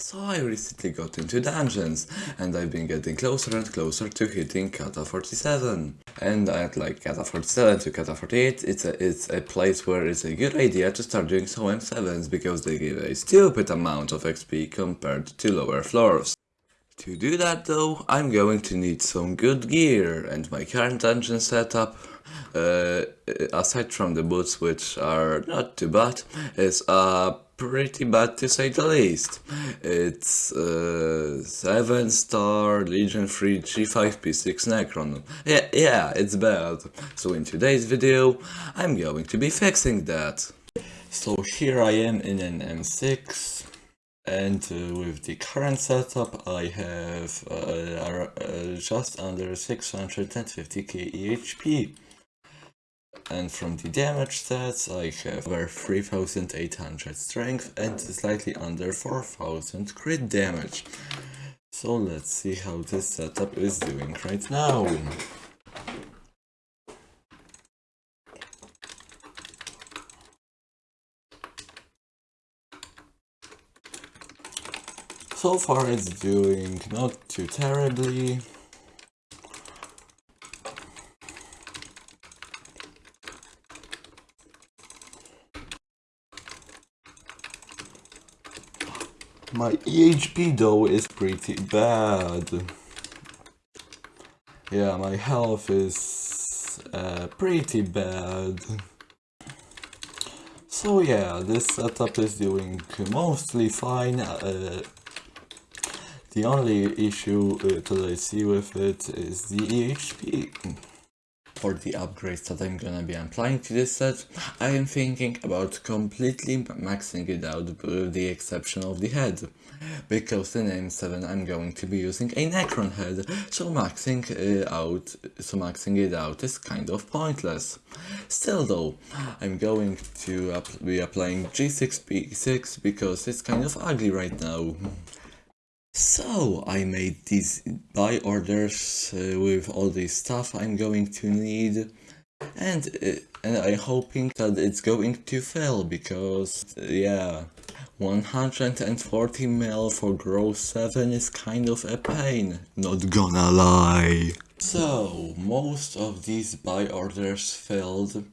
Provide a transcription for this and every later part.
So I recently got into dungeons, and I've been getting closer and closer to hitting Cata 47. And at like Cata 47 to Cata 48, it's a, it's a place where it's a good idea to start doing some M7s because they give a stupid amount of XP compared to lower floors. To do that though, I'm going to need some good gear, and my current dungeon setup, uh, aside from the boots which are not too bad, is uh, pretty bad to say the least. It's uh, 7 star Legion 3 G5P6 Necron. Yeah, yeah, it's bad. So in today's video, I'm going to be fixing that. So here I am in an M6 and uh, with the current setup I have uh, uh, just under 650k EHP and from the damage stats I have over 3800 strength and slightly under 4000 crit damage. So let's see how this setup is doing right now. So far it's doing not too terribly. My EHP though is pretty bad. Yeah, my health is uh, pretty bad. So yeah, this setup is doing mostly fine. Uh, the only issue uh, that I see with it is the EHP. For the upgrades that I'm gonna be applying to this set, I am thinking about completely maxing it out with the exception of the head. Because in M7 I'm going to be using a Necron head, so maxing it out, so maxing it out is kind of pointless. Still though, I'm going to be applying G6P6 because it's kind of ugly right now. So I made these buy orders uh, with all this stuff I'm going to need and, uh, and I'm hoping that it's going to fail because uh, yeah 140 mil for growth 7 is kind of a pain, not gonna lie. So most of these buy orders failed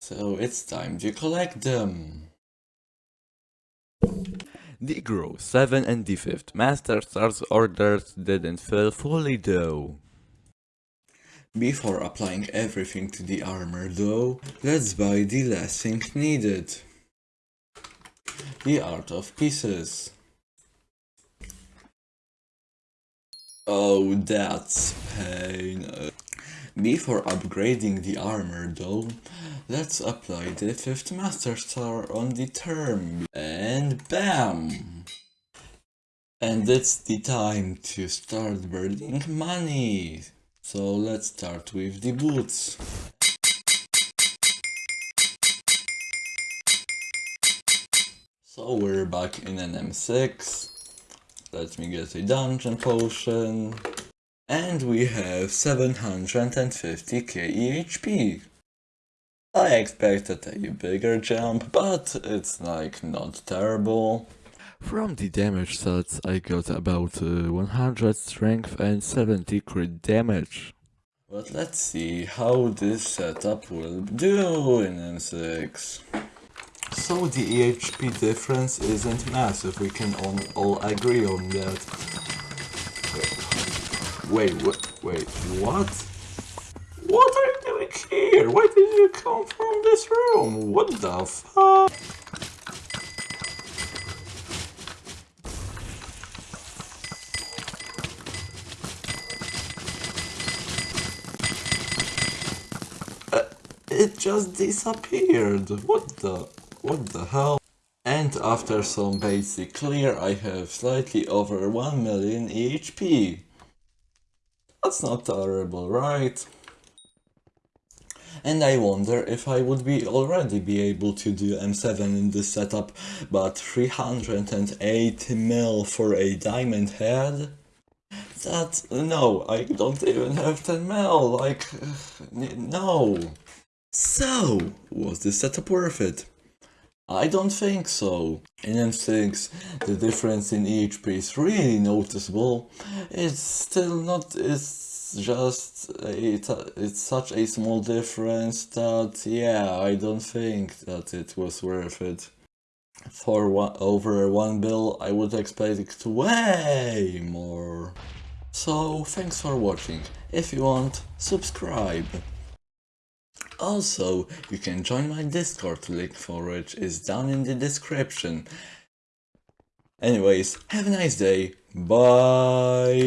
so it's time to collect them. The Grow 7 and the 5th Master Stars orders didn't fill fully though. Before applying everything to the armor though, let's buy the last thing needed. The Art of Pieces. Oh, that's pain. Before upgrading the armor though, let's apply the 5th Master Star on the term. And BAM! And it's the time to start burning money. So let's start with the boots. So we're back in an M6. Let me get a dungeon potion. And we have 750k EHP. I expected a bigger jump, but it's like not terrible. From the damage stats I got about uh, 100 strength and 70 crit damage. But let's see how this setup will do in M6. So the EHP difference isn't massive, we can all, all agree on that. Wait, wait, wait, what? What are you doing here? Why did you come from this room? What the fuck? Uh, it just disappeared. What the? What the hell? And after some basic clear, I have slightly over 1 million EHP. That's not terrible, right? And I wonder if I would be already be able to do M7 in this setup, but 308 mil for a diamond head? That, no, I don't even have 10 mil, like, no. So, was this setup worth it? I don't think so. In instincts, the difference in EHP is really noticeable. It's still not, it's just, it, it's such a small difference that, yeah, I don't think that it was worth it. For one, over one bill, I would expect it way more. So, thanks for watching. If you want, subscribe. Also, you can join my Discord link for which is down in the description. Anyways, have a nice day. Bye.